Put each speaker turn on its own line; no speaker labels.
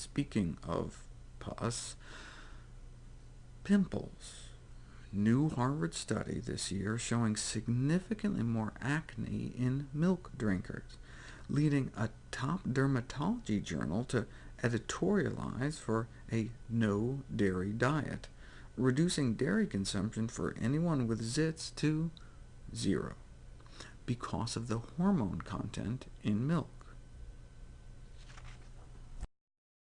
Speaking of pus, pimples. New Harvard study this year showing significantly more acne in milk drinkers, leading a top dermatology journal to editorialize for a no-dairy diet, reducing dairy consumption for anyone with zits to zero, because of the hormone content in milk.